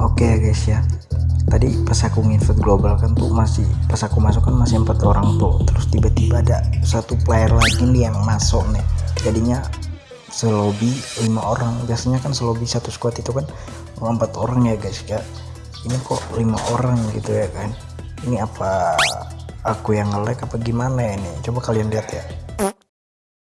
Oke okay, guys ya. Tadi pas aku nginvite global kan tuh masih pas aku masuk kan masih empat orang tuh. Terus tiba-tiba ada satu player lagi nih yang masuk nih. Jadinya selobi lima orang. Biasanya kan selobi satu squad itu kan empat orang ya guys ya. Ini kok lima orang gitu ya kan? Ini apa aku yang nge apa gimana ini? Coba kalian lihat ya.